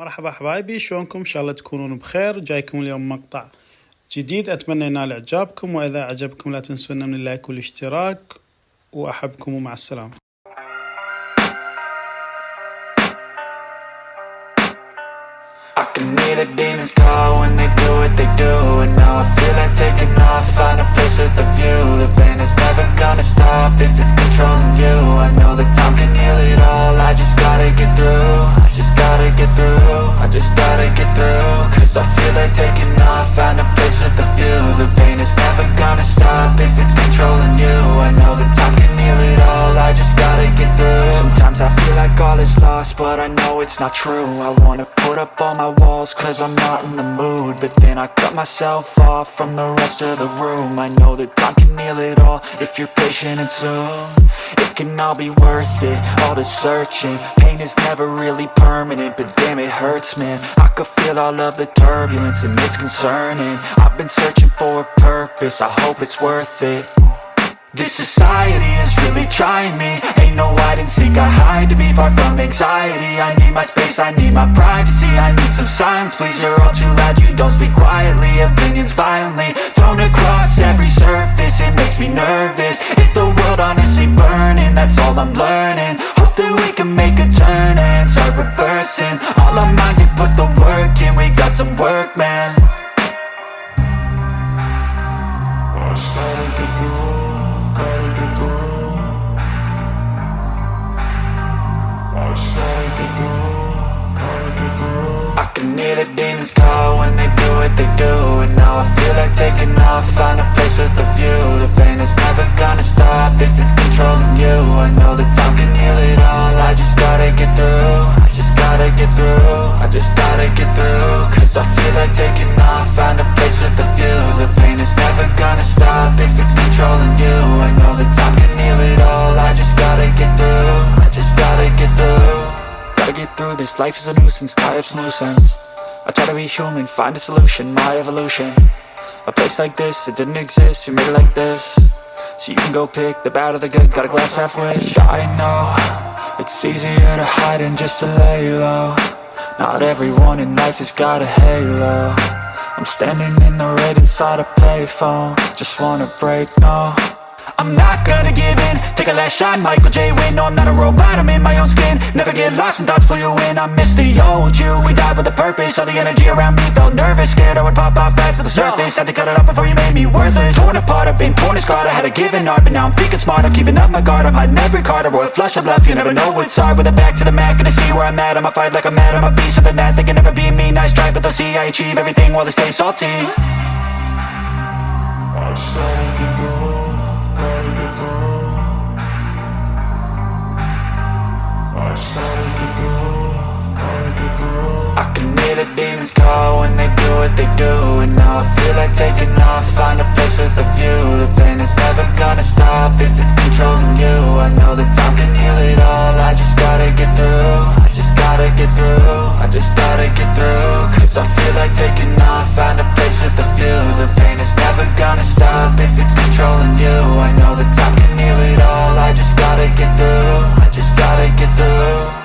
مرحبا حبايبي شلونكم ان شاء الله تكونون بخير جايكم اليوم مقطع جديد اتمنى ينال اعجابكم واذا عجبكم لا تنسونا من اللايك والاشتراك واحبكم ومع السلامه I can hear the demons call when they do what they do And now I feel like taking off, find a place with a view The pain is never gonna stop if it's controlling you I know that time can heal it all, I just gotta get through just gotta get through, I just gotta get through Cause I feel like taking off, find a place with a view. The pain is never gonna stop if it's controlling you. I know that time can heal it all, I just gotta get through Sometimes I feel like all is lost, but I know it's not true. I wanna put up all my walls cause I'm not in the mood. But then I cut myself off from the rest of the room. I know that time can heal it all if you're patient and soon. It can all be worth it, all the searching. Pain is never really permanent, but damn it hurts man. I could feel all of the turbulence and it's concerning. I've been searching for a purpose, I hope it's worth it. This society is really trying me. Ain't no hide and seek, I hide to be far from anxiety. I need my space, I need my privacy. I need some silence, please, you're all too loud. You don't speak quietly, opinions violently Thrown across every surface, it makes me nervous. It's the world honestly burning? That's all I'm learning That we can make a turn and start reversing. All our minds and put the work in, we got controlling you. I know that time can heal it all, I just gotta get through. I just gotta get through. Gotta get through this, life is a nuisance, tie up some loose ends I try to be human, find a solution, my evolution. A place like this, it didn't exist, we made it like this. So you can go pick the bad or the good, got a glass halfway I know, it's easier to hide than just to lay low. Not everyone in life has got a halo I'm standing in the red inside a payphone. Just wanna break, no I'm not gonna give in. Take a last shot, Michael J. Win No, I'm not a robot, I'm in my own skin. Never get lost when thoughts pull you in. I miss the old you, we died with a purpose. All the energy around me felt nervous. Scared I would pop off fast to the surface. Had to cut it off before you made me worthless. Torn apart, I've been torn and scarred. I had a given art, but now I'm thinking smart. I'm keeping up my guard, I'm hiding every card. A royal flush of love, you never know what's hard. With a back to the mat, gonna see where I'm at. I'ma fight like I'm mad, I'ma be something that They can never be me, nice try But they'll see I achieve everything while they stay salty. I I can hear the demons call when they do what they do And now I feel like taking off, find a place with a view. The pain is never gonna stop if it's controlling you. I know that time can heal it all, I just gotta get through. I just gotta get through, I just gotta get through. Cause I feel like taking off, find a place with a view. The pain is never gonna stop if it's controlling you. I know that time can heal it all, I just gotta get through gotta get through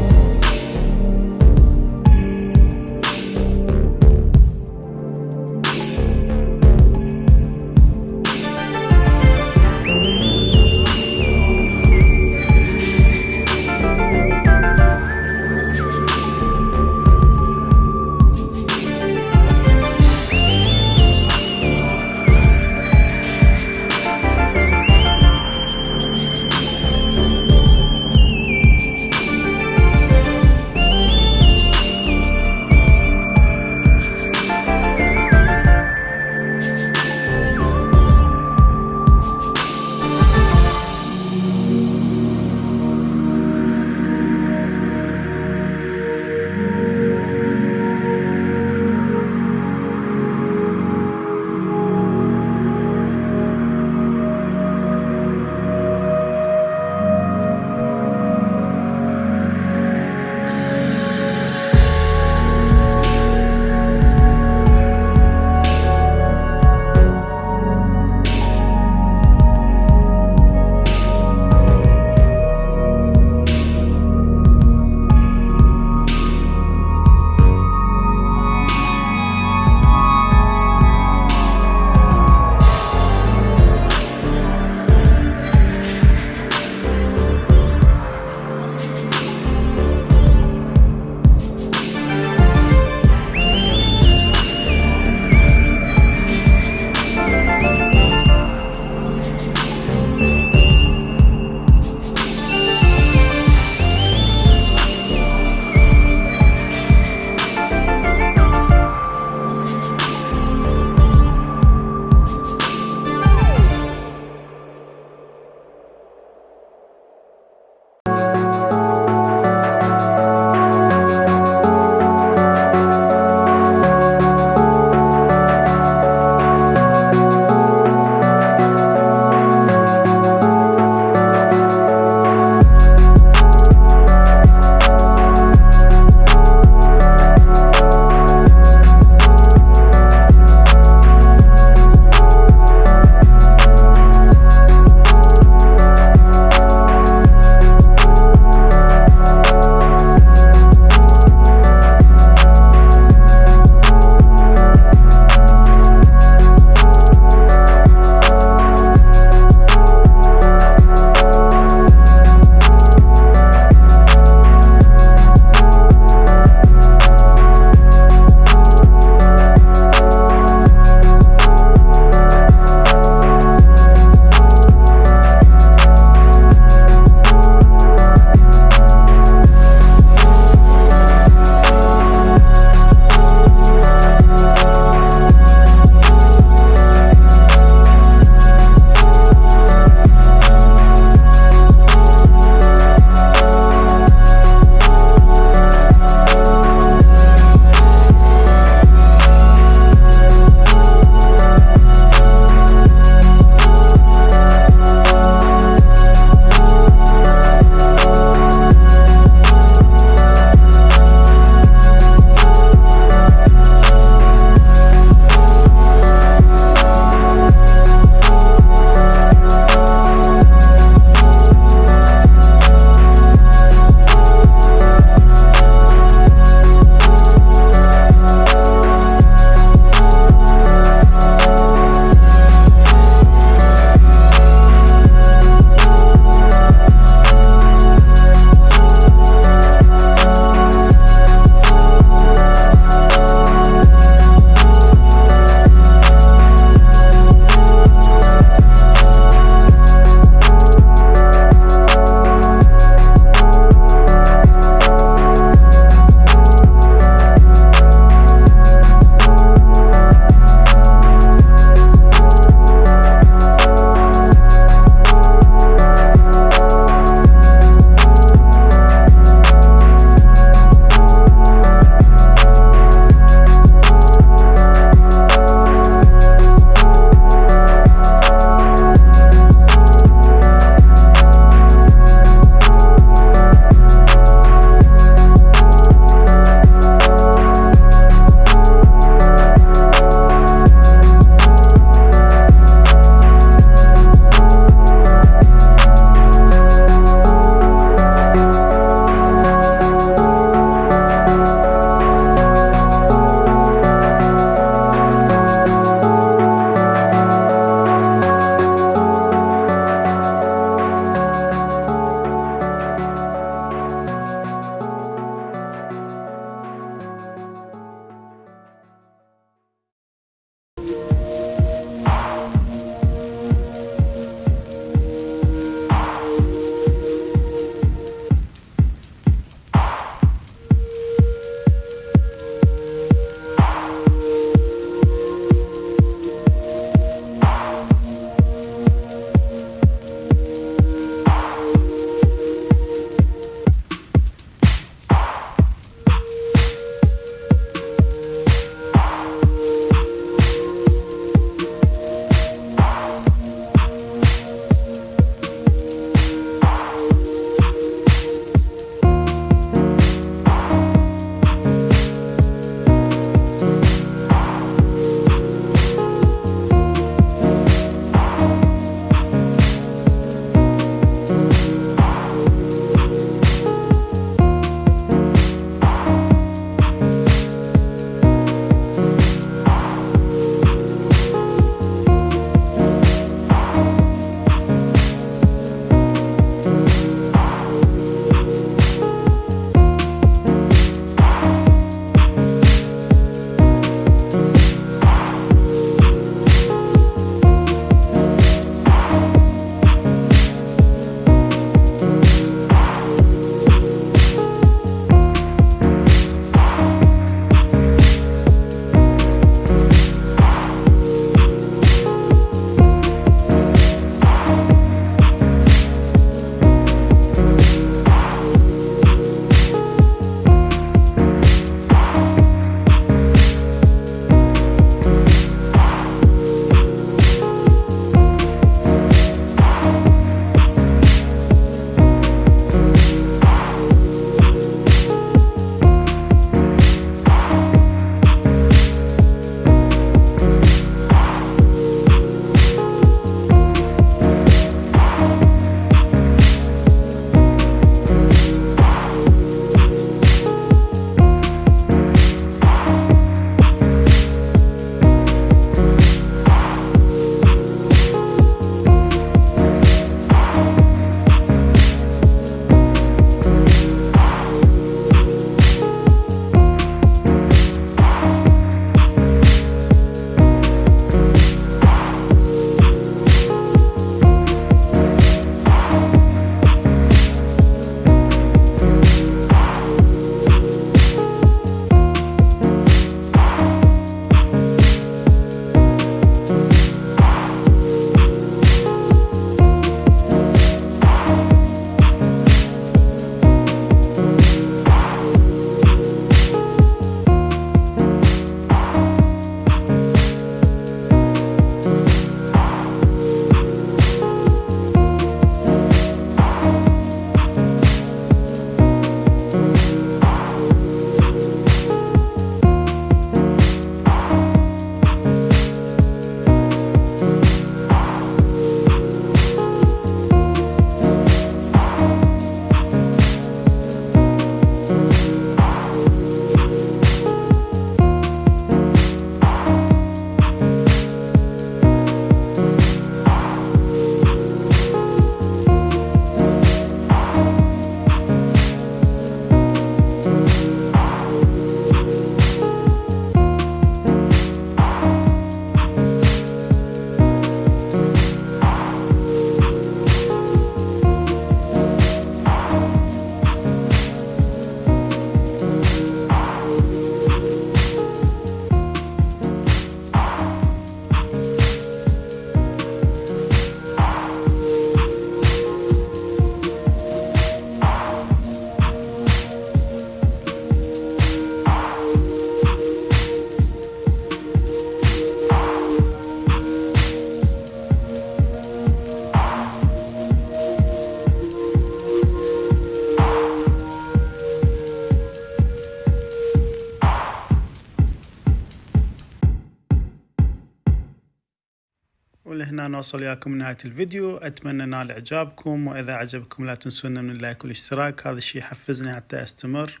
نوصل وياكم نهاية الفيديو. أتمنى نال إعجابكم وإذا عجبكم لا تنسونا من اللايك والاشتراك هذا الشيء يحفزني حتى أستمر.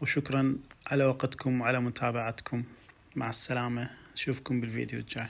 وشكرا على وقتكم وعلى متابعتكم. مع السلامة. نشوفكم بالفيديو الجاي.